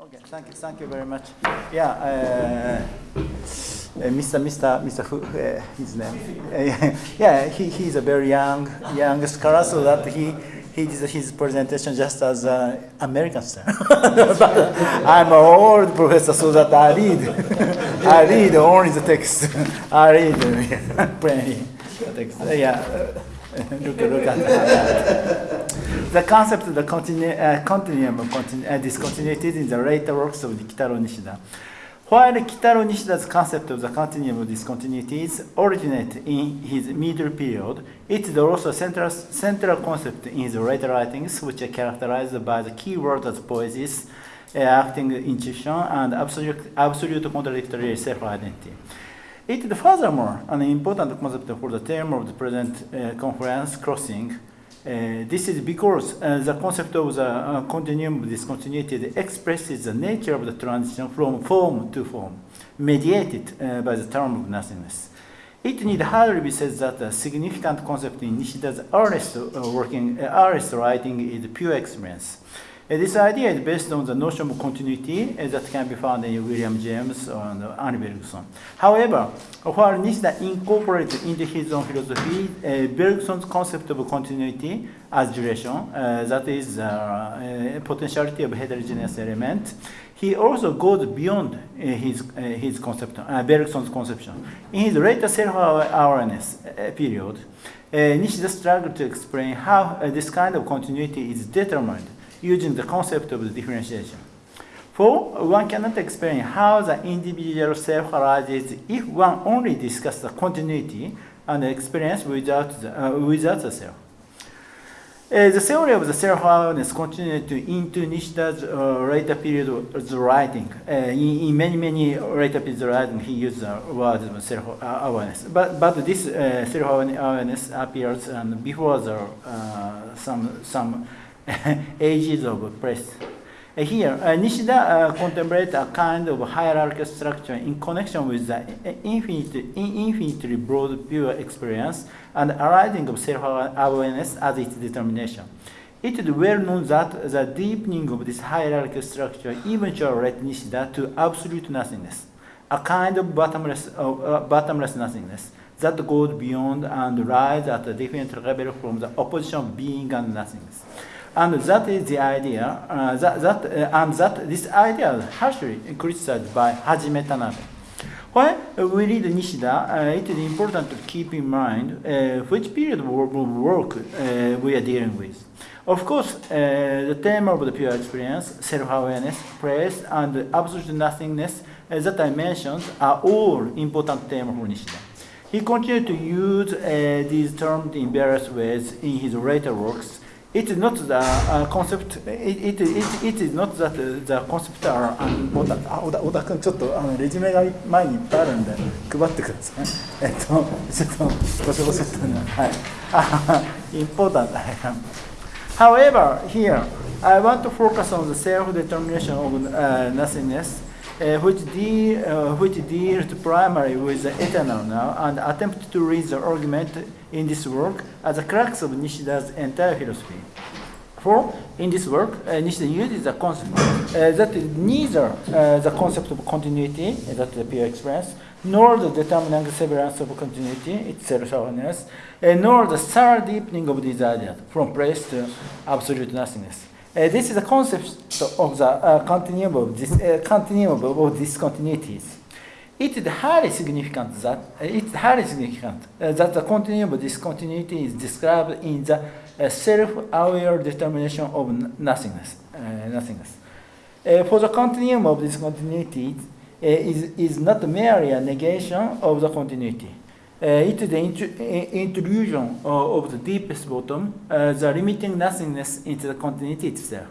Okay, thank you, thank you very much. Yeah, uh, uh, Mr. Mr. Mr. Fu, uh, his name. Uh, yeah, he, he's a very young young scholar, so that he he did his presentation just as an American style. but I'm an old professor, so that I read I read only the text. I read uh, plainly the text. Uh, yeah. Look, look at. The concept of the continu uh, continuum of continu uh, discontinuities in the later works of Kitaro Nishida. While Kitaro Nishida's concept of the continuum of discontinuities originate in his middle period, it is also a central, central concept in his later writings, which are characterized by the key words as poiesis, uh, acting intuition, and absolute, absolute contradictory self-identity. It is furthermore an important concept for the term of the present uh, conference, crossing. Uh, this is because uh, the concept of the uh, continuum discontinuity expresses the nature of the transition from form to form, mediated uh, by the term of nothingness. It need hardly be said that a significant concept in Nishida's earliest uh, working, earliest writing is pure experience. This idea is based on the notion of continuity that can be found in William James and Henri Bergson. However, while Nishida incorporated into his own philosophy uh, Bergson's concept of continuity as duration, uh, that is uh, uh, potentiality of heterogeneous element, he also goes beyond uh, his, uh, his concept, uh, Bergson's conception. In his later self-awareness uh, period, uh, Nishida struggled to explain how this kind of continuity is determined using the concept of the differentiation. For one cannot explain how the individual self arises if one only discusses the continuity and experience without the, uh, without the self. Uh, the theory of the self-awareness continued to into Nishida's uh, later period of the writing. Uh, in, in many, many later periods of writing, he used the word self-awareness. But, but this uh, self-awareness appears um, before the, uh, some, some ages of press. Uh, here, uh, Nishida uh, contemplates a kind of hierarchical structure in connection with the infinite, infinitely broad pure experience and arising of self-awareness as its determination. It is well known that the deepening of this hierarchical structure eventually led Nishida to absolute nothingness, a kind of bottomless, uh, bottomless nothingness that goes beyond and rises at a different level from the opposition of being and nothingness. And that is the idea, uh, that, that, uh, and that this idea is harshly criticized by Hajime Tanabe. When we read Nishida, uh, it is important to keep in mind uh, which period of work uh, we are dealing with. Of course, uh, the theme of the pure experience, self-awareness, praise, and absolute nothingness uh, that I mentioned are all important themes for Nishida. He continued to use uh, these terms in various ways in his later works, it is not the uh, concept, it, it, it, it is not that the concept are unimportant. あ、小田小田君、ちょっとあのレジュメが前にいっぱいあるんで、配ってください。えっと、ちょっと、ごしょごしょっとね、はい。あ、important. However, here, I want to focus on the self-determination of uh, nothingness, uh, which, deal, uh, which deals primarily with the eternal now and attempt to read the argument in this work as the crux of Nishida's entire philosophy. For in this work, uh, Nishida uses the concept uh, that neither uh, the concept of continuity, uh, that the pure experience, nor the determining severance of continuity, its self-awareness, uh, nor the thorough deepening of ideas from place to absolute nothingness. Uh, this is the concept of the uh, continuum of this continuum of discontinuities. It is highly significant that uh, it's highly significant uh, that the continuum of discontinuity is described in the uh, self-aware determination of nothingness. nothingness. for the continuum of discontinuity, is, is not merely a negation of the continuity. Uh, it is the intrusion of the deepest bottom, uh, the limiting nothingness into the continuity itself.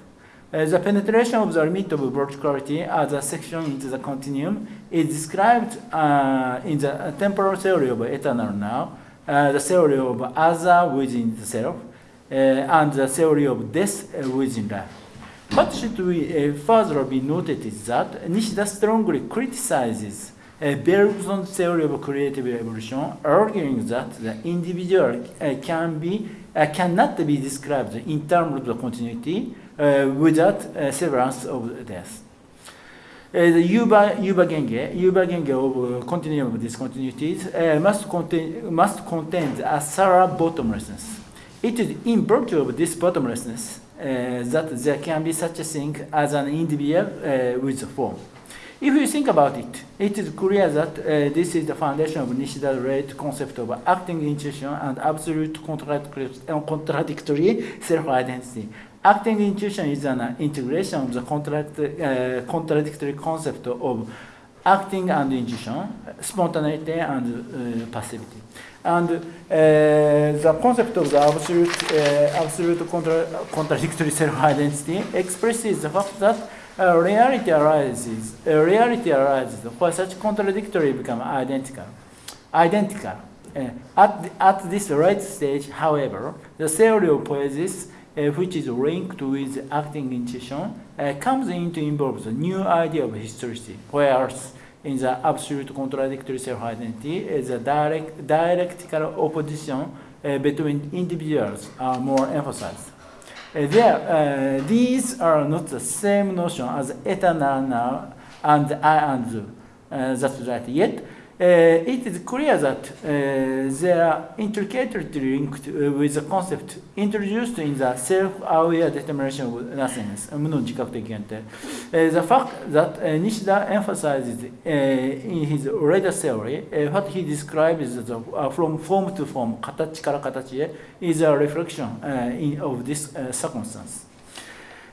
Uh, the penetration of the limit of verticality as a section into the continuum is described uh, in the temporal theory of eternal now, uh, the theory of other within the self, uh, and the theory of death within life. What should we further be noted is that Nishida strongly criticizes uh, Bergson's theory of creative evolution, arguing that the individual uh, can be, uh, cannot be described in terms of continuity uh, without severance of death. The Yuba, Yuba Genge, Yuba Genge of continuum of discontinuities uh, must, contain, must contain a thorough bottomlessness. It is in virtue of this bottomlessness uh, that there can be such a thing as an individual uh, with form. If you think about it, it is clear that uh, this is the foundation of Nishida's related concept of acting intuition and absolute contradictory self-identity. Acting intuition is an integration of the contract, uh, contradictory concept of acting and intuition, spontaneity and uh, passivity. And uh, the concept of the absolute, uh, absolute contra contradictory self-identity expresses the fact that uh, reality arises, a reality arises where such contradictory become identical. Identical. at, the, at this right stage, however, the theory of poiesis uh, which is linked with acting intuition, uh, comes into involves a new idea of historicity, whereas in the absolute contradictory self-identity, uh, the direct, dialectical opposition between individuals are more emphasized. Uh, there, uh, these are not the same notion as eternal now and I and you. Uh, that's right. Yet, uh, it is clear that uh, they are intricately linked uh, with the concept introduced in the self-aware determination of nothingness, the fact that Nishida emphasizes in his later theory what he describes as from form to form, 形から形へ, is a reflection in, of this circumstance.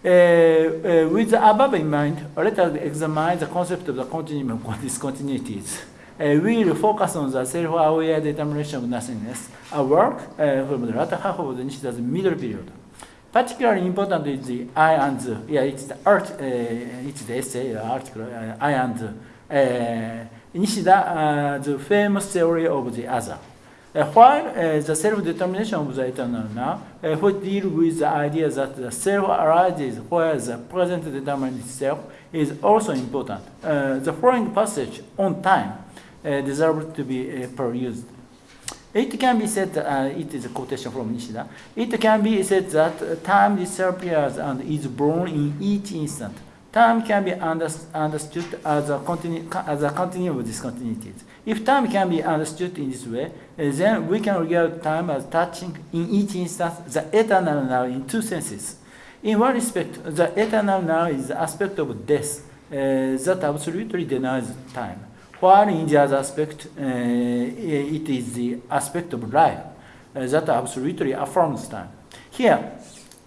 Uh, uh, with the above in mind, let us examine the concept of the continuum of discontinuities uh, will focus on the self-aware determination of nothingness, a work uh, from the latter half of the Nishida's middle period. Particularly important is the I and the, yeah, it's the art, uh, it's the essay, the article, uh, I and the, uh, Nishida, uh, the famous theory of the other. Uh, while uh, the self-determination of the eternal now, uh, which deal with the idea that the self arises where the present determined itself, is also important. Uh, the following passage on time uh, deserve to be uh, perused. It can be said, uh, it is a quotation from Nishida, it can be said that time disappears and is born in each instant. Time can be understood as a, continu as a continuum of discontinuities. If time can be understood in this way, then we can regard time as touching in each instance the eternal now in two senses. In one respect, the eternal now is the aspect of death uh, that absolutely denies time. While in the other aspect, uh, it is the aspect of life uh, that absolutely affirms time. Here,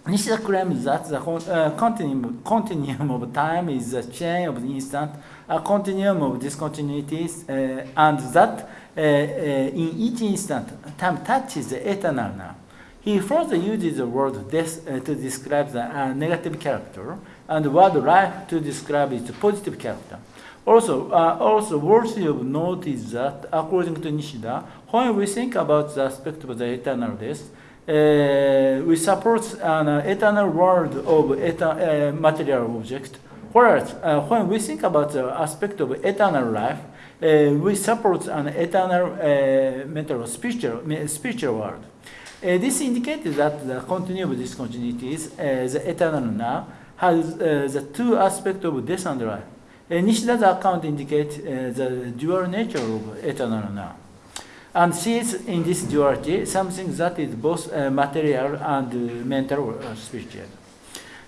Nishida claims that the uh, continuum, continuum of time is a chain of instant, a continuum of discontinuities, uh, and that in each instant, time touches the eternal now. He further uses the word death to describe the negative character, and the word life to describe its positive character. Also, uh, also worthy of note is that, according to Nishida, when we think about the aspect of the eternal death, uh, we support an uh, eternal world of eta uh, material object, whereas uh, when we think about the aspect of eternal life, uh, we support an eternal mental spiritual, spiritual world. this indicates that the continuum of discontinuities, the eternal now, has the two aspects of death and life. Nishida's account indicates the dual nature of eternal now. And sees in this duality something that is both material and mental or spiritual.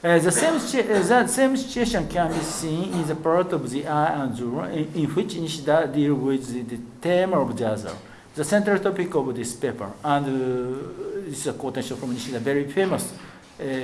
Uh, the, same the same situation can be seen in the part of the I and Zuru, in, in which Nishida deals with the, the theme of the other, the central topic of this paper. And uh, this is a quotation from Nishida, very famous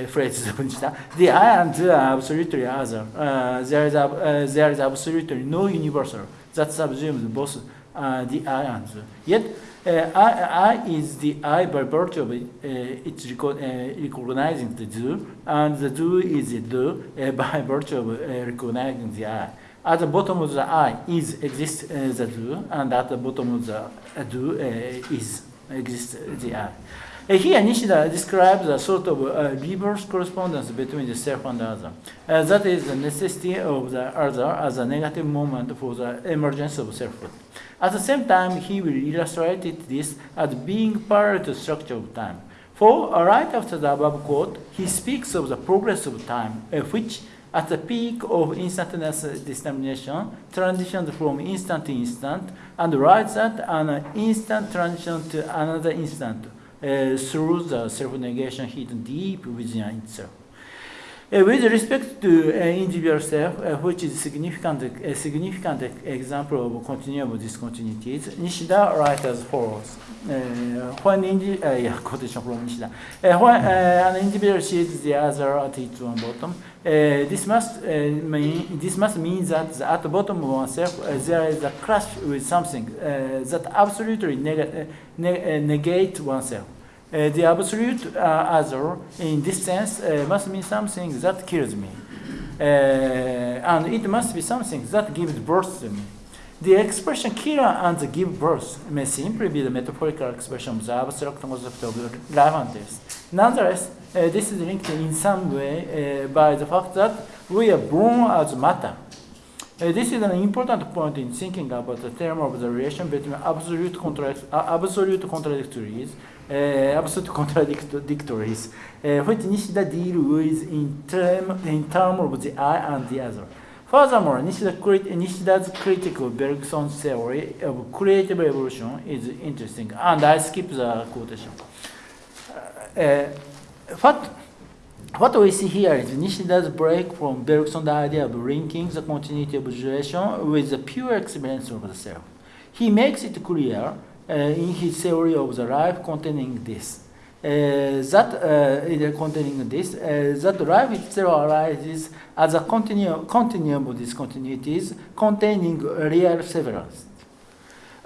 phrases the I and the are absolutely other. Uh, there, is a, uh, there is absolutely no universal that subsumes both uh, the I and the. Yet, uh, I, I, is the I by virtue of it, uh, it's reco uh, recognizing the do, and the do is the do by virtue of recognizing the I. At the bottom of the I is exists the do, and at the bottom of the do is exists the I. Here, Nishida describes a sort of uh, reverse correspondence between the self and the other. Uh, that is the necessity of the other as a negative moment for the emergence of selfhood. At the same time, he will illustrate this as being parallel to the structure of time. For uh, right after the above quote, he speaks of the progress of time, which at the peak of instantaneous dissemination, transitions from instant to instant, and writes that an instant transition to another instant uh, through the self-negation hidden deep within itself. Uh, with respect to uh, individual self, uh, which is significant, a significant example of continuum discontinuities, Nishida writes as follows. Uh, when uh, yeah, quotation from Nishida. Uh, when an individual sees the other at its own bottom, this must uh, mean this must mean that at the bottom of oneself uh, there is a clash with something uh, that absolutely neg- uh, ne- uh, negate oneself. Uh, the absolute uh, other, in this sense, uh, must mean something that kills me. Uh, and it must be something that gives birth to me. The expression killer and give birth may simply be the metaphorical expression of the abstract concept of life and death. Nonetheless, uh, this is linked in some way uh, by the fact that we are born as matter. Uh, this is an important point in thinking about the term of the relation between absolute, contradic- uh, absolute contradictories, uh, absolute contradictories, uh, which Nishida deal with in term in term of the I and the other. Furthermore, Nishida crit- Nishida's critical Bergson's theory of creative evolution is interesting, and I skip the quotation. Uh, what what we see here is Nishida's break from Bergson's idea of linking the continuity of duration with the pure experience of the self. He makes it clear uh, in his theory of the life containing this. Uh, that uh, containing this, uh, that life itself arises as a continuum, continuum of discontinuities containing real severance.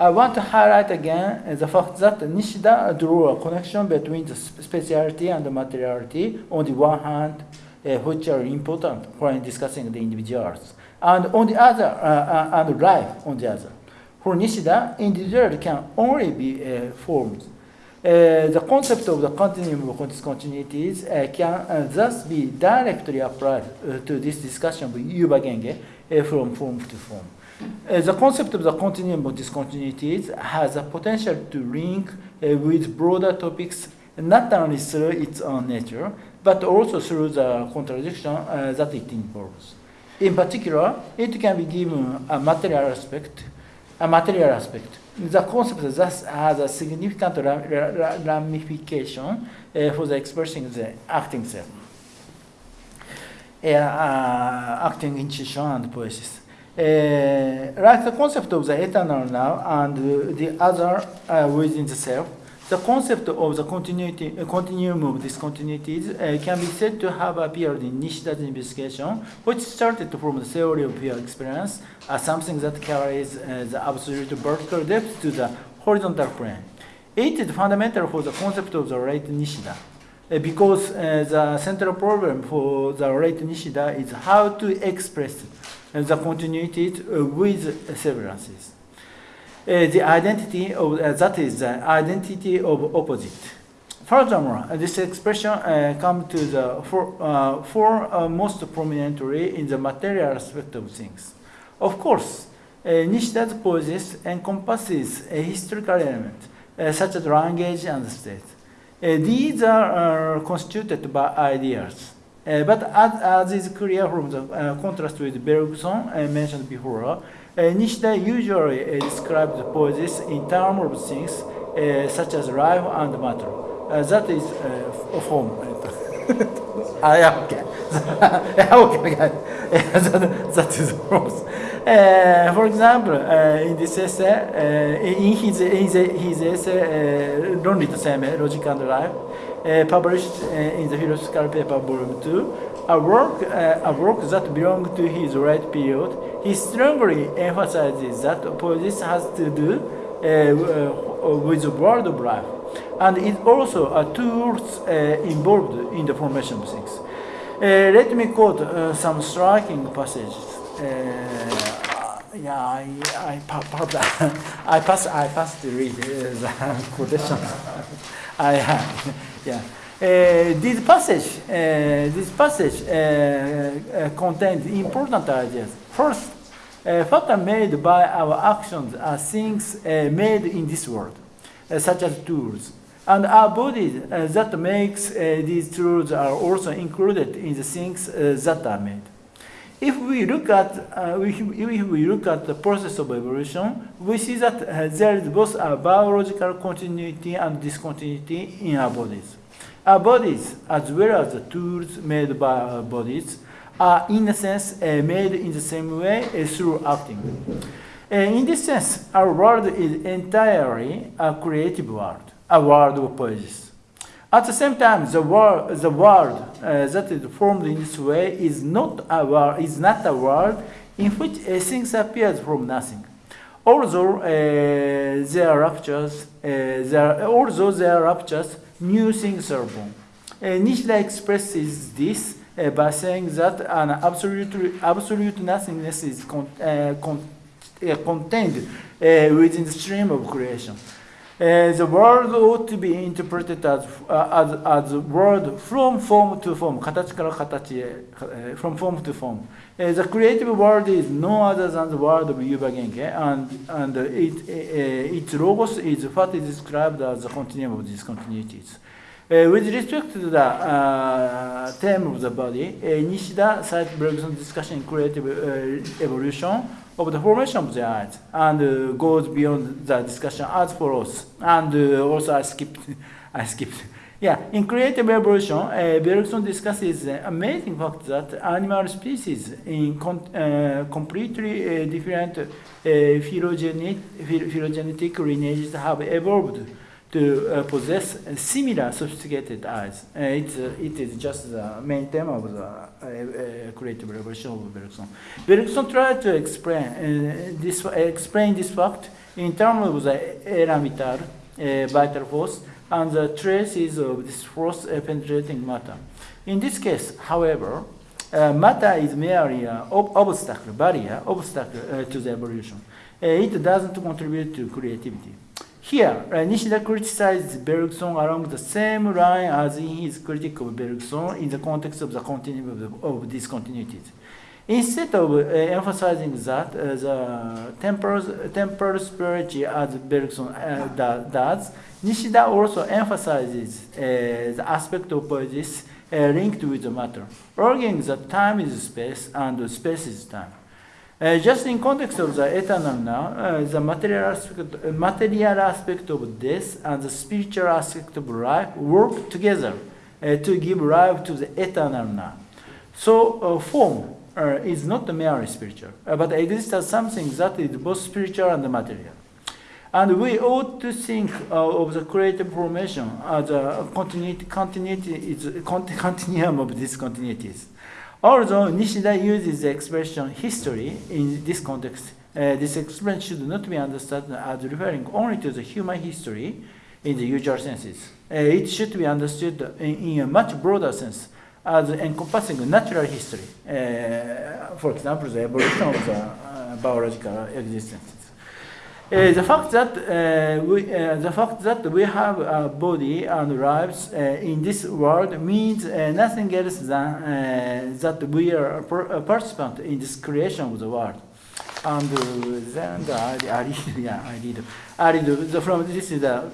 I want to highlight again uh, the fact that Nishida drew a connection between the speciality and the materiality on the one hand, uh, which are important when discussing the individuals, and on the other, uh, uh, and life on the other. For Nishida, individuality can only be uh, formed. Uh, the concept of the continuum of discontinuities can thus be directly applied to this discussion of Yuba Genge from form to form. Uh, the concept of the continuum of discontinuities has a potential to link uh, with broader topics not only through its own nature, but also through the contradiction uh, that it involves. In particular, it can be given a material aspect, a material aspect. The concept thus has a significant ra- ra- ra- ramification uh, for the expressing the acting self, uh, uh, acting intuition and poiesis. Uh, like the concept of the eternal now and the other uh, within the self, the concept of the continuity, uh, continuum of discontinuities uh, can be said to have appeared in Nishida's investigation, which started from the theory of pure experience as something that carries uh, the absolute vertical depth to the horizontal plane. It is fundamental for the concept of the late Nishida. Uh, because uh, the central problem for the late Nishida is how to express the continuities uh, with severances. The identity of that is the identity of opposite. Furthermore, this expression uh, comes to the for, uh, for uh, most prominently in the material aspect of things. Of course, uh, Nishida's poiesis encompasses a historical element, such as language and state. Uh, these are constituted by ideas. Uh, but as, as is clear from the uh, contrast with Bergson mentioned before, Nishida usually describes the poiesis in terms of things such as life and matter. That is uh, form. ah, yeah, okay. okay, okay. that, that is false. Uh, for example, uh, in this essay, uh, in his, his, his essay, Ronri to Seimei, Logic and Life, published in the philosophical paper volume 2, a work, a work that belonged to his right period, he strongly emphasizes that politics has to do with the world of life, and is also a tool involved in the formation of things. let me quote uh, some striking passages yeah, I, I, I pass, I pass to read uh, the quotation. I yeah. Uh, this passage, uh, this passage uh, uh, contains important ideas. First, uh, what are made by our actions are things uh, made in this world, uh, such as tools. And our bodies uh, that makes uh, these tools are also included in the things uh, that are made. If we look at uh, if, we look at the process of evolution, we see that uh, there is both a biological continuity and discontinuity in our bodies. Our bodies, as well as the tools made by our bodies, are in a sense uh, made in the same way through acting. Uh, in this sense, our world is entirely a creative world, a world of poesis. At the same time, the world, the world uh, that is formed in this way is not a world, is not a world in which uh, things appear from nothing. Although uh, there are ruptures, uh, there, although there are ruptures, new things are born. Uh, Nishida expresses this uh, by saying that an absolute, absolute nothingness is con, con, contained within the stream of creation. Uh, the world ought to be interpreted as, uh, as, as word from form to form, 形から形へ、uh, from form to form. Uh, the creative world is no other than the world of Yuba Genke, and, and it, uh, its logos is what is described as the continuum of discontinuities. With respect to the uh, term of the body, Nishida cites Bergson's discussion in creative uh, evolution of the formation of the eyes and uh, goes beyond the discussion as follows. And also I skipped, I skipped. Yeah, in creative evolution, uh, Bergson discusses the amazing fact that animal species in uh, completely uh, different uh, phylogenetic, phylogenetic lineages have evolved to uh, possess similar sophisticated eyes. Uh, it's, uh, it is just the main theme of the uh, uh, creative revolution of Bergson. Bergson tried to explain, uh, this, explain this fact in terms of the élan vital, vital force, and the traces of this force penetrating matter. In this case, however, matter is merely an ob obstacle, barrier, obstacle to the evolution. it doesn't contribute to creativity. Here, uh, Nishida criticizes Bergson along the same line as in his critique of Bergson in the context of the continuum of, of discontinuities. Instead of uh, emphasizing that uh, the temporal, spirituality as Bergson uh, does, Nishida also emphasizes uh, the aspect of poesis uh, linked with the matter, arguing that time is space and space is time. Uh, just in context of the eternal now, uh, the material aspect, uh, material aspect of death and the spiritual aspect of life work together uh, to give life to the eternal now. So uh, form is not merely spiritual, but exists as something that is both spiritual and material. And we ought to think of the creative formation as a continuity, continuity is continuum of discontinuities. Although Nishida uses the expression history in this context, uh, this expression should not be understood as referring only to the human history in the usual senses. Uh, it should be understood in, in, a much broader sense as encompassing natural history. Uh, for example, the evolution of the uh, biological existence. Uh, the fact that uh, we, uh, the fact that we have a body and lives in this world means nothing else than that we are a, participant in this creation of the world. And then the, I, I read, yeah, I read, I read the, from this is the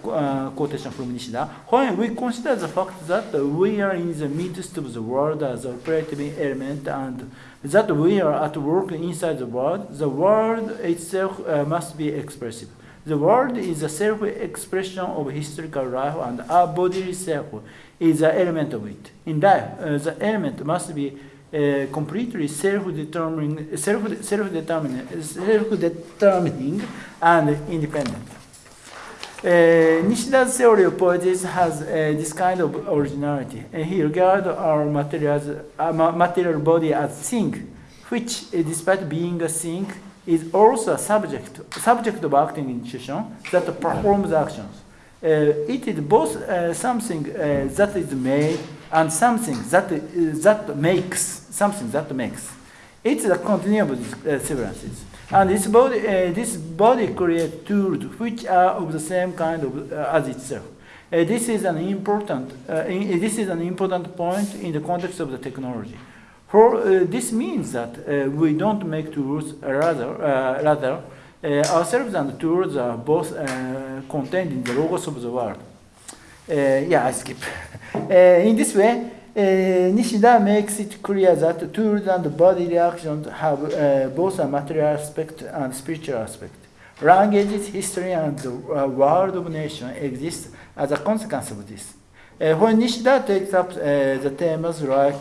quotation from Nishida. When we consider the fact that we are in the midst of the world as a creative element and that we are at work inside the world, the world itself uh, must be expressive. The world is a self-expression of historical life and our bodily self is an element of it. In life, uh, the element must be uh, completely self-determining, self, self-determining, self-determining and independent. Uh, Nishida's theory of poetics has uh, this kind of originality. Uh, he regards our materials, uh, material body as thing, which, uh, despite being a thing, is also a subject, subject of acting intuition that performs actions. Uh, it is both something that is made and something that, that makes, something that makes. It's a continuum of severances. And this body, uh, this body creates tools which are of the same kind of, uh, as itself. Uh, this is an important. Uh, in, this is an important point in the context of the technology. For uh, this means that uh, we don't make tools, rather, rather ourselves and tools are both contained in the logos of the world. yeah, I skip. in this way, uh, Nishida makes it clear that tools and body reactions have uh, both a material aspect and spiritual aspect. Languages, history, and the uh, world of nation exist as a consequence of this. Uh, when Nishida takes up uh, the themes like,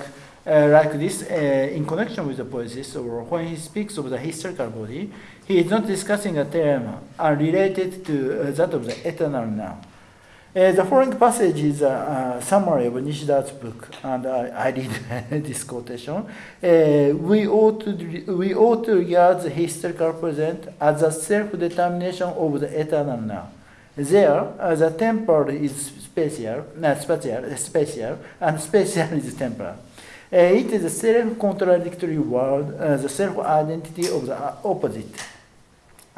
uh, like this uh, in connection with the poesis, or when he speaks of the historical body, he is not discussing a theme unrelated to uh, that of the eternal now. Uh, the following passage is a, a, summary of Nishida's book, and I, I read this quotation. Uh, we, ought to, we ought to regard the historical present as a self-determination of the eternal now. There, uh, the temporal is spatial, not spatial, spatial, and spatial is temporal. Uh, it is a self-contradictory world, uh, the self-identity of the opposite.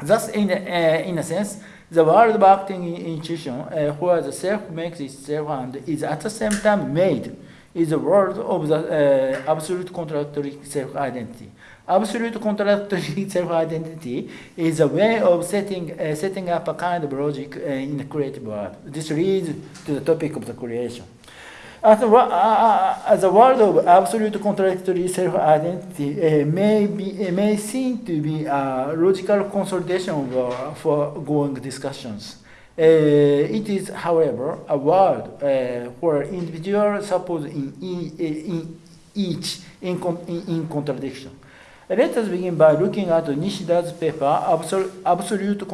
Thus, in, uh, in a sense, the world acting intuition, uh, where the self makes itself and is at the same time made, is the world of the uh, absolute contradictory self-identity. Absolute contradictory self-identity is a way of setting, uh, setting up a kind of logic uh, in the creative world. This leads to the topic of the creation. As uh, the world of absolute contradictory self-identity uh, may, be, uh, may seem to be a logical consolidation of uh, foregoing discussions. Uh, it is, however, a world uh, where individuals suppose in, in, in each in, in, in contradiction. Let us begin by looking at Nishida's paper, Absolute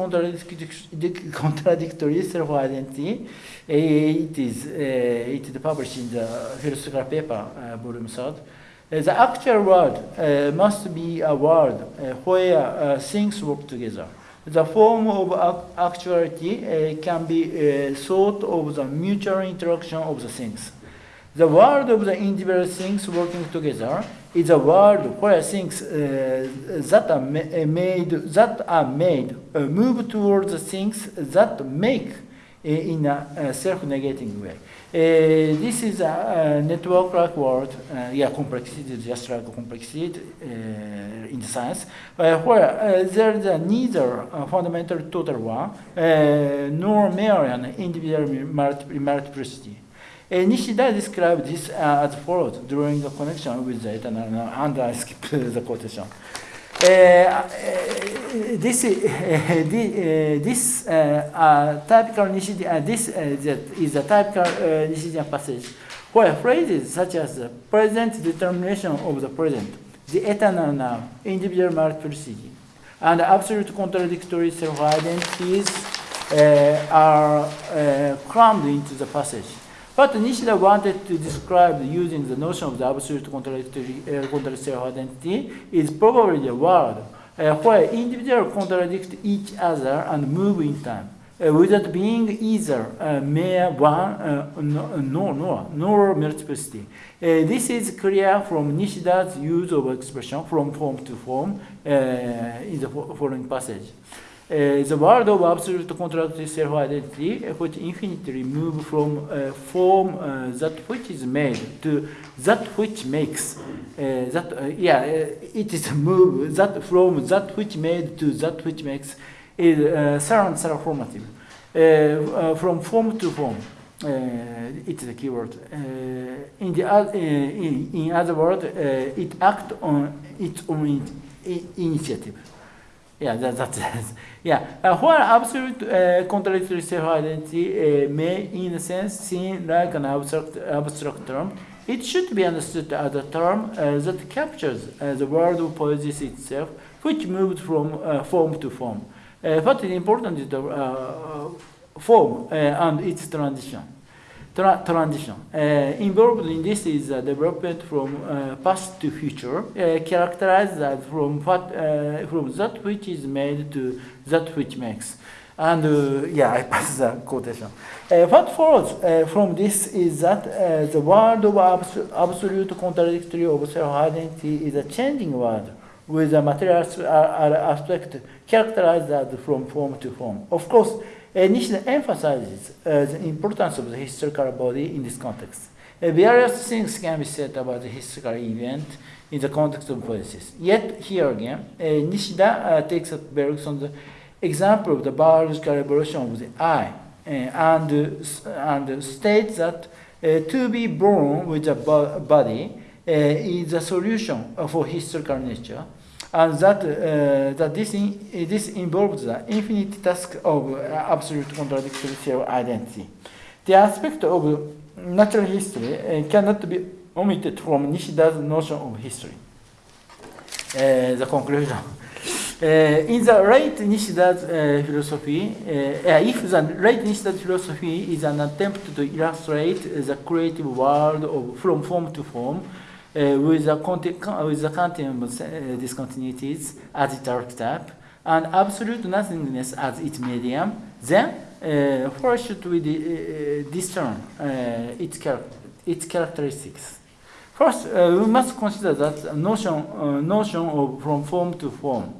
Contradictory Self-Identity. It is, uh, it is published in the philosophical paper, uh, volume 3rd. Uh, the actual world must be a world where things work together. The form of actuality can be thought of the mutual interaction of the things. The world of the individual things working together is a world where things uh, that are ma made that are made uh, move towards things that make uh, in a, self-negating way. Uh, this is a, a network-like world, uh, yeah, complexity, just like complexity uh, in science, where there is neither a fundamental total one nor mere an individual multiplicity. Uh, Nishida described this uh, as follows during the connection with the eternal, and I skip the quotation. Uh, this this typical Nishidian this is a typical Nishidian passage where phrases such as the present determination of the present, the eternal now, individual multiplicity, and absolute contradictory self-identities uh, are uh, crammed into the passage. But Nishida wanted to describe using the notion of the absolute contradictory uh, self-identity is probably the world uh, where individuals contradict each other and move in time. Uh, without being either uh, mere one uh, nor, nor, nor multiplicity. Uh, this is clear from Nishida's use of expression from form to form uh, in the following passage. Uh, the world of absolute contradictory self-identity, which infinitely move from uh, form uh, that which is made to that which makes. Uh, that uh, yeah, uh, it is move that from that which made to that which makes is uh, surround formative. from form to form, it's the keyword. in the in, in other words, it acts on its own initiative. Yeah, that, that's yeah. Uh, while absolute uh, contradictory self-identity uh, may, in a sense, seem like an abstract, abstract term, it should be understood as a term uh, that captures uh, the world of poesis itself, which moves from uh, form to form. what is important is the form and its transition tra transition. Uh, involved in this is the development from uh, past to future, uh, characterized as from, what, from that which is made to that which makes. And uh, yeah, I pass the quotation. Uh, what follows uh, from this is that the world of abs absolute contradictory of self-identity is a changing world with a material aspect characterized from form to form. Of course, Nishida emphasizes uh, the importance of the historical body in this context. Uh, various things can be said about the historical event in the context of poesis. Yet, here again, uh, Nishida takes up Bergson's example of the biological evolution of the eye and, and states that to be born with a bo body is a solution for historical nature, and that, that this, in, this involves the infinite task of absolute contradictory self-identity. The aspect of natural history cannot be omitted from Nishida's notion of history. Uh, the conclusion. Uh, in the late Nishida's uh, philosophy, if the late Nishida's philosophy is an attempt to illustrate the creative world of from form to form, with the, with the continuum discontinuities as its archetype, and absolute nothingness as its medium, then uh, where should we uh, discern uh, its, char its characteristics? First, uh, we must consider that notion, uh, notion of from form to form.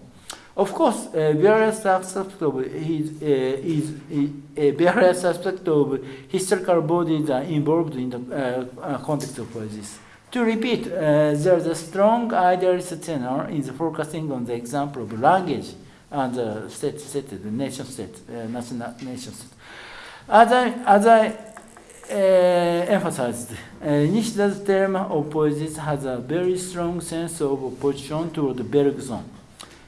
Of course, uh, various aspects of his, uh, is, uh, various aspects of historical bodies are involved in the uh, context of this. To repeat, there is a strong idealist tenor in the focusing on the example of language and the state, state the nation state, national nation state. As I, as I uh, emphasized, uh, Nishida's theorem of poiesis has a very strong sense of opposition toward Bergson.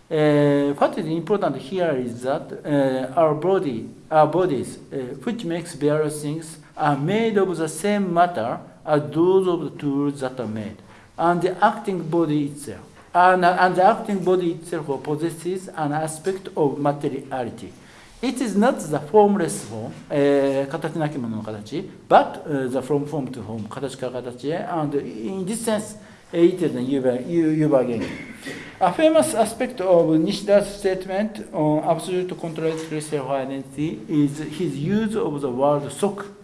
Uh, what is important here is that uh, our body, our bodies, uh, which makes various things, are made of the same matter as those of the tools that are made, and the acting body itself, and, and the acting body itself possesses an aspect of materiality. It is not the formless form, 形なきものの形, but uh, the from form to form, 形から形へ, and in this sense, it is a Yuba A famous aspect of Nishida's statement on absolute contradictory self-identity is his use of the word sok uh,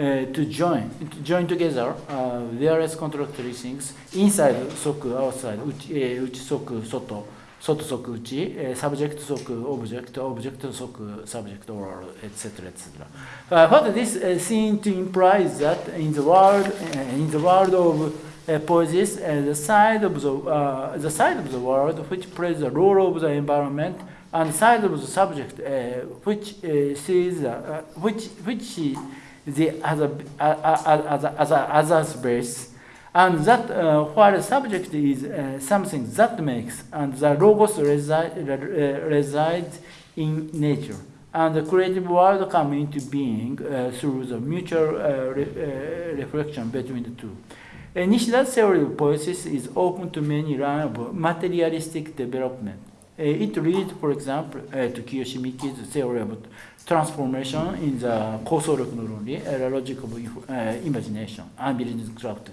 uh, to join to join together uh, various contradictory things inside soku outside uchi, uh, uchi soku soto soto soku uchi uh, subject soku object object soku subject etc etc what this seems to imply is that in the world in the world of uh, poses uh, the side of the uh, the side of the world which plays the role of the environment and side of the subject uh, which sees which which the other as a, other's base and that uh, while subject is uh, something that makes, and the logos resi uh, resides in nature, and the creative world come into being uh, through the mutual uh, re uh, reflection between the two. Nishida's theory of poiesis is open to many lines of materialistic development. Uh, it leads, for example, uh, to Kiyoshi Miki's theory of transformation in the causal neuron, logic of imagination, and craft.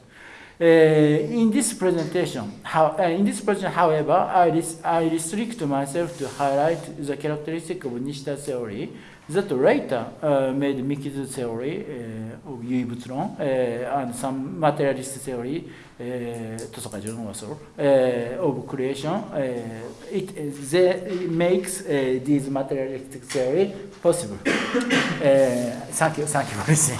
Uh, in this presentation, how, uh, in this presentation, however, I, I restrict myself to highlight the characteristic of Nishida's theory that later uh, made Miki's theory uh, of Yui uh, and some materialist theory, uh, uh, of creation. Uh, it, they, makes uh, these materialistic theory possible. uh, thank you, thank you for listening.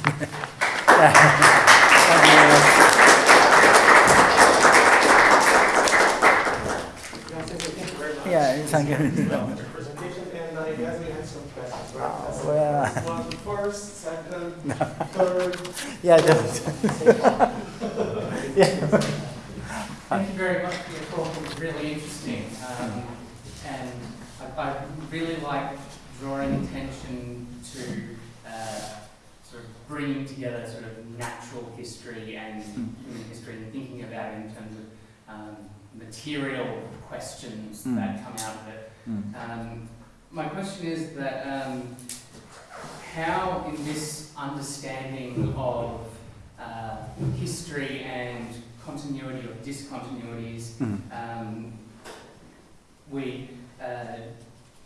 Yeah, thank you. Presentation, and I guess we had some questions, right? Oh, yeah. One first, second, third. Yeah, just, yeah. Thank you very much for your talk, it was really interesting. Um, and I, I really like drawing attention to uh, sort of bringing together sort of natural history and human history and thinking about it in terms of um, material questions Mm. that come out of it. Mm. Um, my question is that um, how, in this understanding of uh, history and continuity or discontinuities, Mm. um, we uh,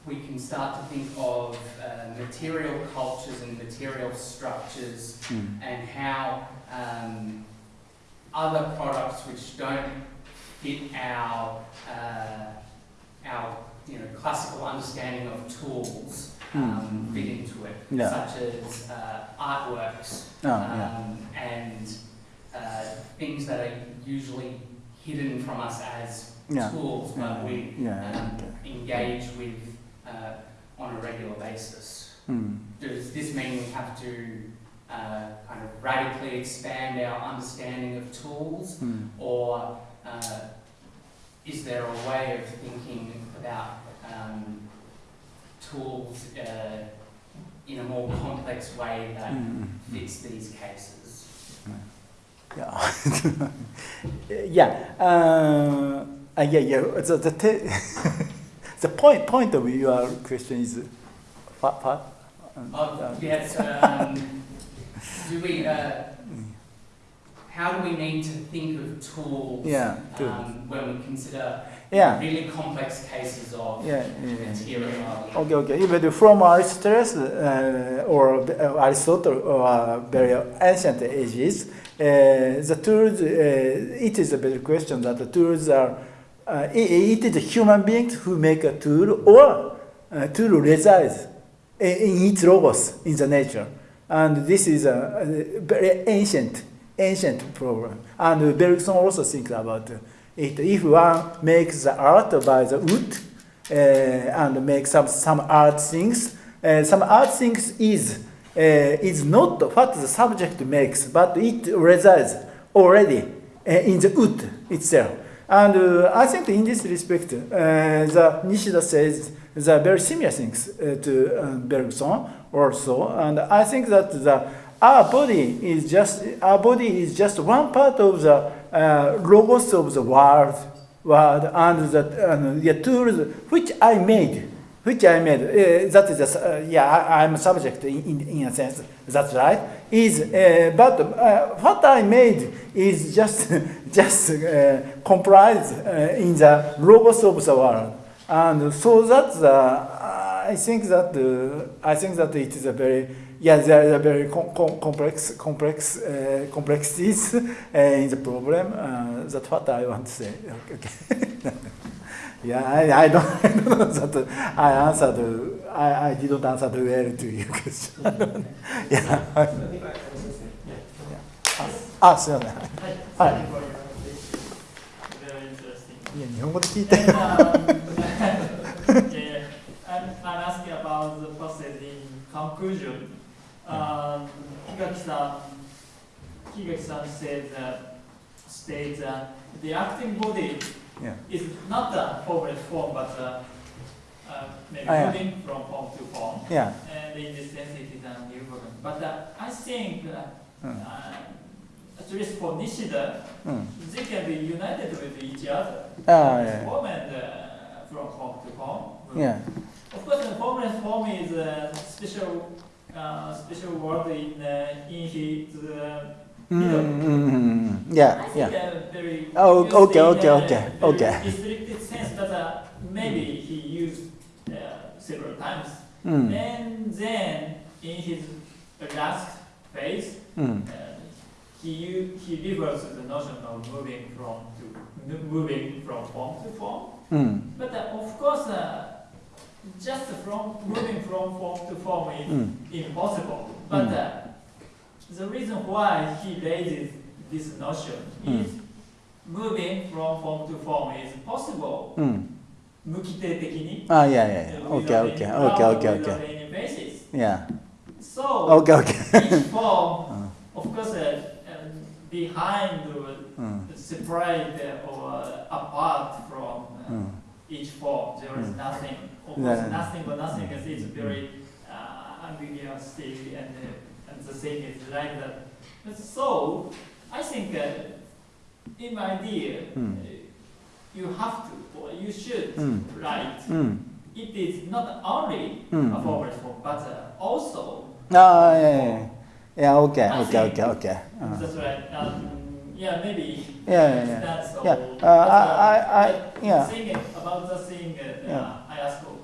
we can start to think of uh, material cultures and material structures Mm. and how um, other products which don't fit our uh, our you know classical understanding of tools um, fit into it, Yeah. such as uh, artworks Oh, yeah. um, and uh, things that are usually hidden from us as Yeah. tools, but we Yeah, um, engage with uh, on a regular basis. Mm. Does this mean we have to uh, kind of radically expand our understanding of tools, Mm. or uh, is there a way of thinking about um, tools uh, in a more complex way that Mm. fits these cases? Yeah. yeah. Uh, uh, yeah, yeah. The, the, point, point of your question is what? Um, Oh, uh, yes. Um, do we? Uh, how do we need to think of tools Yeah, tools. um, when we consider Yeah. really complex cases of Yeah, yeah. material? Okay, okay. Even from Aristotle uh, or uh, Aristotle or uh, very ancient ages, uh, the tools, uh, it is a better question that the tools are, uh, it, it is a human beings who make a tool or a tool resides in, in its logos in the nature. And this is a, a very ancient, ancient problem. And Bergson also thinks about it. If one makes the art by the wood, uh, and make some some art things. Uh, some art things is uh, is not what the subject makes, but it resides already uh, in the wood itself. And uh, I think in this respect, uh, the Nishida says the very similar things uh, to uh, Bergson also, and I think that the our body is just our body is just one part of the uh, logos of the world, world and the, the tools which I made, which I made. Uh, that is a, uh, yeah, I, I'm a subject in, in, in a sense. That's right. Is uh, but uh, what I made is just just uh, comprised uh, in the logos of the world, and so that I think that I think that it is a very yeah, there are very com- com- complex, complex, uh, complexities uh, in the problem. Uh, that's what I want to say. Okay. yeah, I, I don't, I don't know that I answered. I, I didn't answer well to your question. yeah. I think I answered it. あ、すみません。はい、はい thank you for your presentation. Very interesting. いや、日本語で聞いて。 And, um, yeah, I'm, I'm asking about the process in conclusion. um, Higaki-san Higaki said that, states that the acting body yeah. is not the formal form, but the uh, maybe oh, yeah. moving from form to form. Yeah. And in this sense, it is a new program. But uh, I think, uh, mm. uh, at least for Nishida, mm. they can be united with each other. Oh, yeah. Form and uh, from form to form. Yeah. Of course, the formless form is a special uh, special word in, uh, in his uh, mm, yeah, I yeah. oh, okay, okay, okay, uh, okay. Restricted sense, but uh, maybe he used uh, several times. Mm. And then in his last phase, mm. he he reverses the notion of moving from to moving from form to form. Mm. But of course just from moving from form to form is うん。 impossible. But Mm. uh, the reason why he raises this notion is moving from form to form is possible. うん。無規定的に。 Ah, yeah, yeah, yeah. uh, Okay, without okay, any okay, ground, okay, without okay. any basis. Yeah. So Okay, okay. each form, Uh, of course, uh, um, behind or うん。 separate uh, or apart from uh, うん。 each form. There is mm. nothing, almost yeah. nothing but nothing is it's very uh, ambiguous thing, and, uh, and the thing is like that. And so, I think uh, in my idea, mm. you have to, or you should mm. write. Hmm. It is not only hmm. a forward form, but uh, also. Oh, yeah, yeah, yeah. okay, I okay, okay, okay, okay. That's uh-huh. right. Um, yeah, maybe. Yeah, yeah, yeah. That's all. Yeah, But, uh, I, I, I, yeah. Thing about the thing uh, Yeah. I ask for,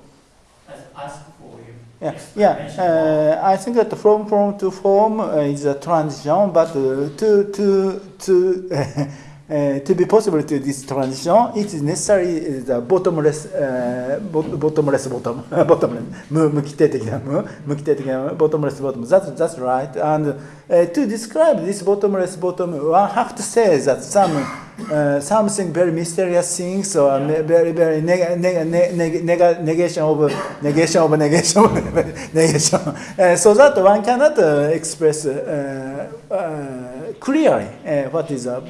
I ask for you. Yeah, yeah. Uh, I think that from form to form uh, is a transition, but uh, to to to uh, to be possible to this transition, it is necessary the bottomless, uh, bot- bottomless bottom, bottomless, 無無規定的な無、無規定的な bottomless bottom. That's that's right. And uh, to describe this bottomless bottom, one have to say that some uh, something very mysterious things or ne- very very neg- neg- neg- neg- neg- negation of negation of negation of negation. Uh, so that one cannot uh, express uh, uh, clearly uh, what is a uh,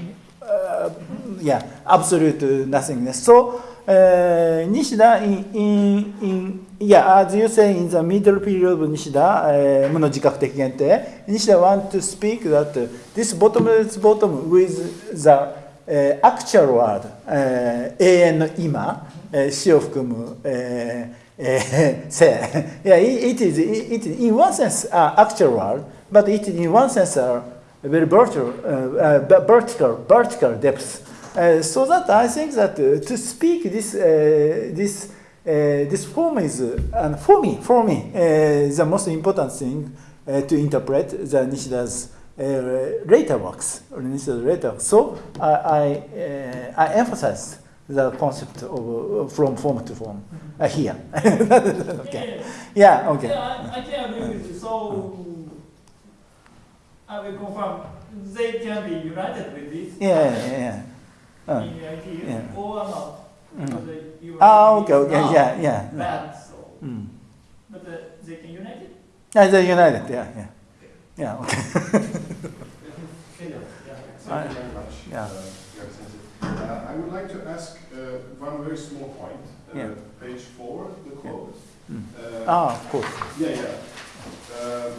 yeah, absolute nothingness. So, uh, Nishida, in, in, in, yeah, as you say, in the middle period of Nishida, uh, 無の自覚的限定, Nishida want to speak that uh, this bottomless bottom with the uh, actual word, uh, 永遠の今、uh, 死を含む、uh, uh, say. Yeah, it, it is, it is in one sense uh, actual word, but it in one sense are very vertical, uh, uh, vertical, vertical depth. Uh, so that I think that uh, to speak this, uh, this, uh, this form is, uh, and for me, for me, uh, the most important thing uh, to interpret the Nishida's uh, later works, or Nishida's later. So I, I, uh, I emphasize the concept of uh, from form to form uh, here. okay. Yeah. Okay. Yeah, I, I can agree with you. So I will confirm they can be united with this Yeah. Yeah. yeah. Uh, in the idea yeah. or not. Mm. Because they- you are Ah, okay, it okay, now yeah, yeah. Bad, so. Mm. But uh, they can unite it? Yeah, they're united. Yeah, yeah, yeah. Okay. Thank you very much. yeah. uh, Uh, I would like to ask uh, one very small point. Uh, Yeah. Page four, the quote. Mm. Uh, Ah, of course. Yeah, yeah. Um,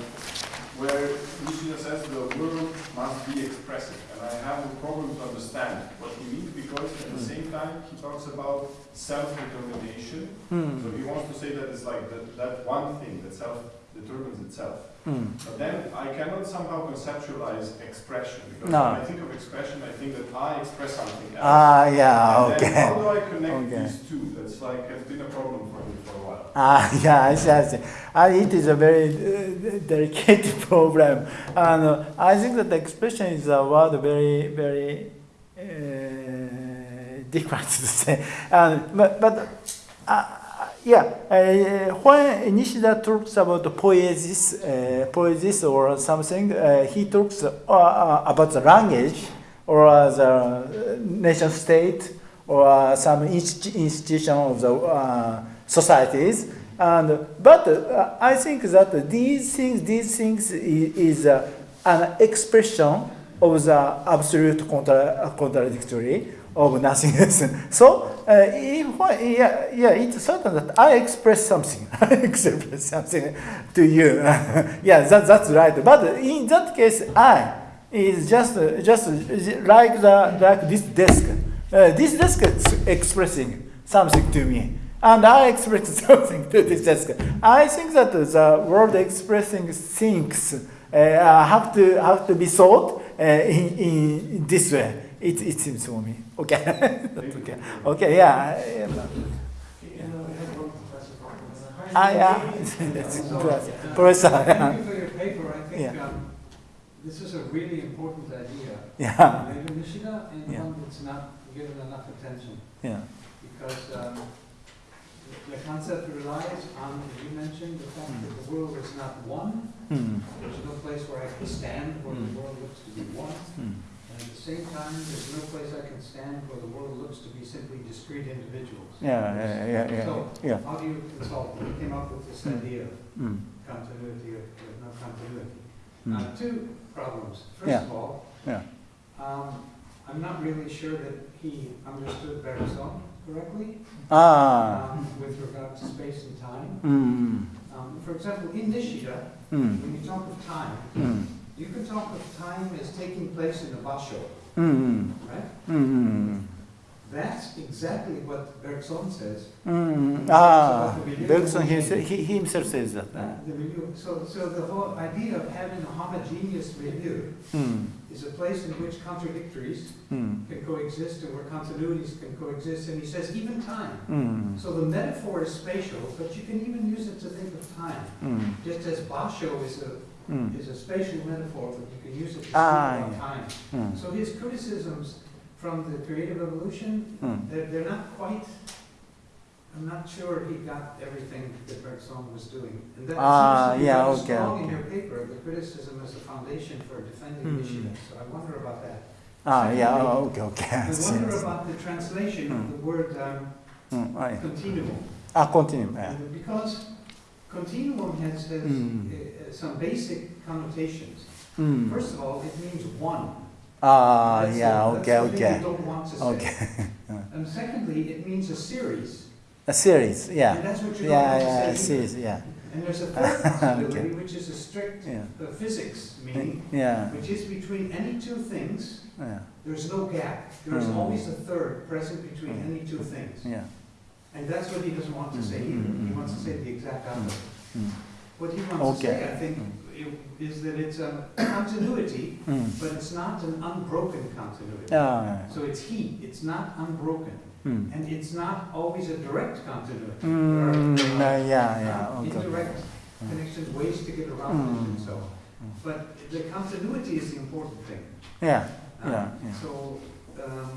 Where Nishida says the world must be expressive, and I have a problem to understand what he means because at the Mm. same time he talks about self-determination. So Mm. he wants to say that it's like that, that one thing that self-determines itself. Mm. But then I cannot somehow conceptualize expression because No. when I think of expression, I think that I express something else. Ah, yeah. And then Okay. how do I connect Okay. these two? That's like has been a problem for me for a while. Ah, yeah, I see, I see. Uh, it is a very uh, delicate problem. And uh, I think that expression is a word very, very uh, difficult to say. And, but, but uh, yeah, uh, when Nishida talks about the poiesis, uh, poiesis or something, uh, he talks uh, uh, about the language or the nation state or some inst- institution of the uh, societies. And, but I think that these things, these things is, is an expression of the absolute contra- contradictory of nothingness. So, uh, if, yeah, yeah, it's certain that I express something. I express something to you. yeah, that, that's right. But in that case, I is just just like the like this desk. Uh, this desk is expressing something to me, and I express something to this desk. I think that the word expressing things uh, have to have to be thought uh, in, in this way. It, it seems for me. Okay. That's okay. Okay. Yeah. yeah. Ah, yeah. That's Professor. Thank you for your paper. I think Yeah. um, this is a really important idea. Yeah. Later Nishida, and Yeah. one that's not given enough attention. Yeah. Because um, the- the concept relies on, as you mentioned, the fact that the world is not one. Hmm. There's no place where I can stand where the Mm. world looks to be one. Hmm. And at the same time, there's no place I can stand where the world looks to be simply discrete individuals. Yeah. Yeah. Yeah. Yeah. So, Yeah. how do you consult? We came up with this Mm. idea of Hmm. continuity of, of no continuity. Hmm. Uh, two problems. First Yeah. of all, Yeah. um, I'm not really sure that he understood Bergson correctly Ah. um, with regard to space and time. Hmm. Um, for example, in Nishida, Hmm. when you talk of time, Hmm. You can talk of time as taking place in a basho, Hmm. right? Hmm. That's exactly what Bergson says. Hmm. Ah. Bergson he, he himself says that. Uh, the milieu. So, so the whole idea of having a homogeneous milieu Hmm. is a place in which contradictories Hmm. can coexist and where continuities can coexist, and he says even time. Hmm. So the metaphor is spatial, but you can even use it to think of time. Just as basho is a, Hmm. is a spatial metaphor, but you can use it to speak Ah, yeah. time. Hmm. So his criticisms from the creative evolution, Mm. they're, they're not quite, I'm not sure he got everything that Bergson was doing. And that Ah, seems to be yeah, okay, strong in your paper, the criticism as a foundation for defending Hmm. Nishida, so I wonder about that. Ah, yeah, oh, okay, okay. I I I wonder see. about the translation of Hmm. the word um, Mm, ah, continuum. Ah, continue. Yeah. Because continuum has, has Hmm. Uh, uh, some basic connotations. Mm. First of all, it means one. Ah, That's yeah, okay, okay. you don't want to say. Okay. And secondly, it means a series. A series, And yeah. that's what you don't Yeah, want yeah, to say either. series, yeah. And there's a third possibility, which is a strict Yeah. uh, physics meaning, Yeah, which is between any two things, yeah, there's no gap. There's Hmm. always a third present between Hmm. any two things. yeah. And that's what he doesn't want to say Mm, either. mm, He mm, wants to mm. say the exact opposite. What he wants to say, I think, is that it's a continuity, Mm. but it's not an unbroken continuity. Ah, So it's he, it's not unbroken. mm. And it's not always a direct continuity. There Mm, are- uh, yeah, yeah, uh, okay. Indirect Mm. connections, ways to get around it and so on. Mm. But the continuity is the important thing. Yeah, Uh, yeah, yeah. So, um,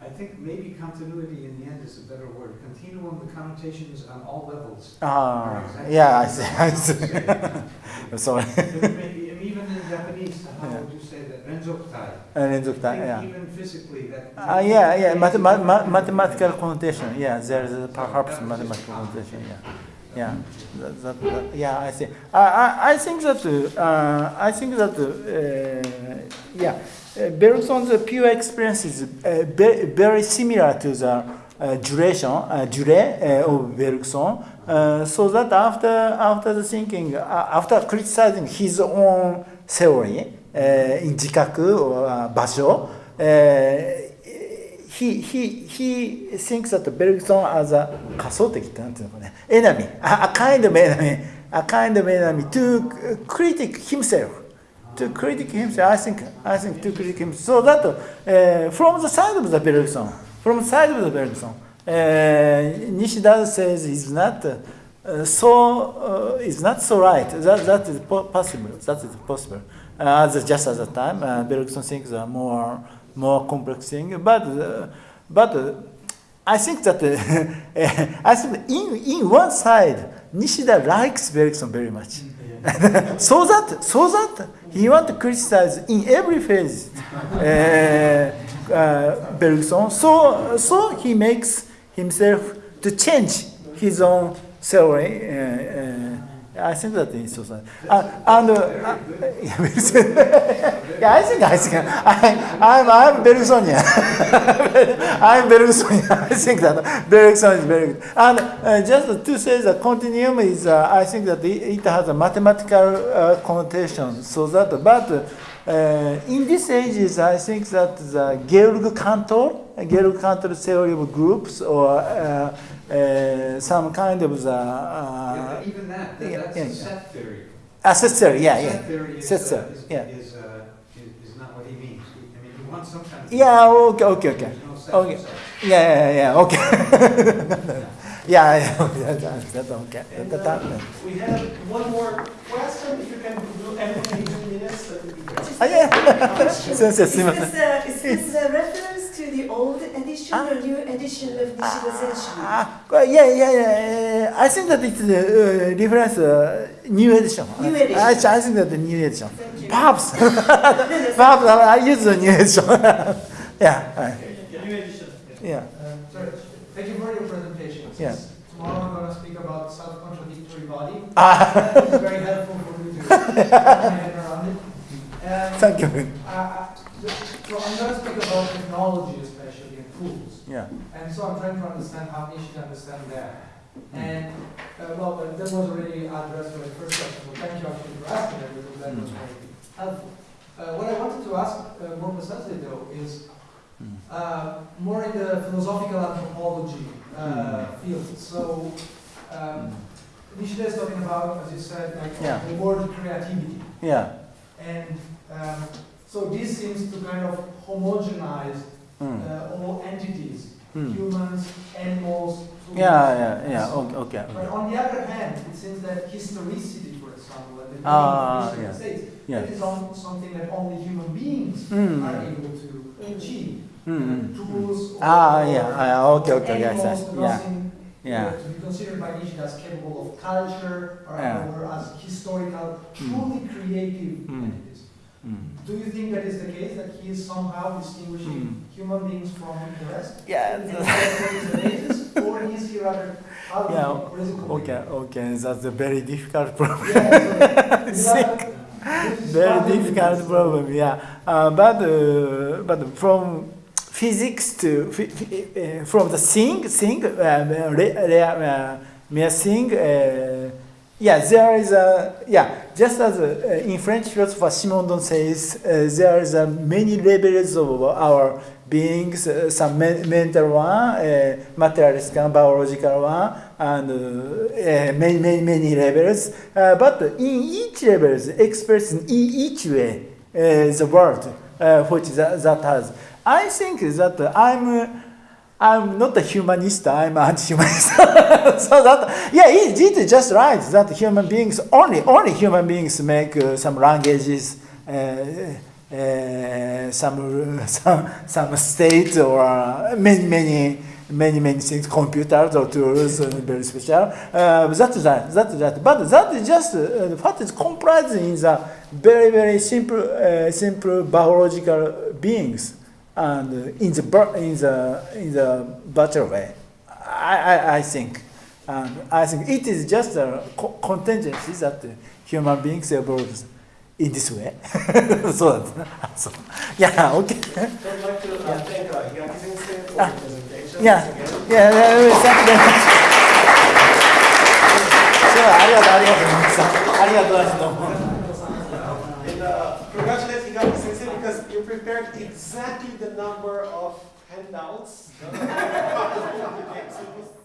I think maybe continuity in the end is a better word. Continuum, the connotations on all levels. Ah, yeah, I see. I see. I'm sorry. maybe, even in Japanese, how yeah. would you say that? Renzokutai. Renzokutai, yeah. Even physically, that. Uh, yeah, yeah, Math- ma- mathematical connotation. Yeah, there is a perhaps mathematical connotation, yeah. Yeah, that, that, that, yeah, I see. I, I, I think that, uh, I think that, uh, yeah. Bergson's pure experience is very, similar to the duration, durée of Bergson. So that after, after the thinking, after criticizing his own theory uh, in 自覚 or uh, 場所, uh, he, he, he thinks that Bergson as a 仮想的ってなんていうのかね enemy, a, a kind of enemy, a kind of enemy to critic himself. To critic himself, I think, I think to critic himself. So that uh, from the side of the Bergson, from the side of the Bergson, uh, Nishida says is not uh, so uh, is not so right. That that is po- possible. That is possible. As just at the time, uh, Bergson thinks are more more complex thing. But uh, but uh, I think that uh, I think in in one side, Nishida likes Bergson very much. so that so that he want to criticize in every phase uh, uh, Bergson. So so he makes himself to change his own theory. I think that is so. sad. Uh, and uh, uh, yeah, I think I think I, I'm I'm Bergsonian. I'm Bergsonian. I think that Bergson is very good. And uh, just to say that continuum is, uh, I think that it, it has a mathematical uh, connotation. So that, but uh, in these ages, I think that the Georg Cantor, Georg Cantor theory of groups, or uh, some kind of the. Uh, yeah, even that, that yeah, yeah, set theory. Ah, set theory, yeah, set yeah. Theory is, set theory, uh, is, yeah. Is, uh, is, is, not what he means. I mean, he wants some kind. Yeah, okay, okay, okay. No okay. Yeah, yeah, yeah, okay. yeah, yeah, that's, that's okay. And, that, that, we have one more question. If you can do anything in minutes, oh, yeah. is this, is this a reference? The old edition or new edition of Nishida Zenshu? Ah, yeah, yeah, yeah. I think that it's a uh, reference uh, new edition. New edition. I, I think that the new edition. Thank you. Perhaps, No, no, perhaps I use the new edition. yeah, right. New edition. yeah. Um, Sorry, thank you for your presentation. Yeah. Tomorrow I'm going to speak about self-contradictory body. Ah, It's very helpful for me to get my head around it. And, thank you. uh, uh, so I'm going to speak about technology especially and tools. Yeah. And so I'm trying to understand how Nishi understand that. And, uh, well, that was already addressed by the first question, so thank you actually for asking that because that was very helpful. Uh, what I wanted to ask uh, more precisely though is Mm. uh, more in the philosophical anthropology uh, field. So, um, Nishida is talking about, as you said, like Yeah. reward creativity. Yeah. And um, so this seems to kind of homogenize Mm. uh, all entities, Mm. humans, animals. tools, Yeah, yeah, yeah. so on. Okay, okay. But on the other hand, it seems that historicity, for example, and the of yeah. States, Yeah. that is on something that only human beings Mm. are able to achieve. Mm-hmm. tools or, Ah, or yeah, ah, okay, okay, okay, animals, yes, yeah, nothing yeah. uh, to be considered by Nishida as capable of culture or, Yeah. or as historical, truly creative entities. Mm. Do you think that is the case, that he is somehow distinguishing human beings from the rest? Yeah, the- that is the basis, or is he rather ugly, Yeah, or is Okay, okay, that's a very difficult problem. Yeah, so, Think. Very difficult problem, yeah. Uh, but uh, but from physics to phy- phy- uh, from the thing thing re, re, uh, mere thing. Uh, yeah, there is a yeah. Just as uh, in French philosopher Simondon says, uh, there is a many levels of our beings. Uh, some men- mental one, uh, materialistic one, biological one, and uh, uh, many many many levels. Uh, but in each level, expressed in each way, uh, the world uh, which that, that has. I think that I'm. Uh, I'm not a humanist, I'm anti-humanist. so that, yeah, it, it is just right that human beings, only, only human beings make uh, some languages, uh, uh, some, some, some state or uh, many, many, many, many things, computers or tools, uh, very special. Uh, that's that, that's that. But that is just uh, what is comprised in the very, very simple, uh, simple biological beings and in the in the in the better way. I I, I think, and I think it is just a co contingency that human beings evolve in this way. so, so yeah, okay. So I'd like to uh, thank uh, Higaki Sensei for. Yeah, yeah, yeah, thank you very much. ありがとうございます。ありがとうございます。prepared exactly the number of handouts.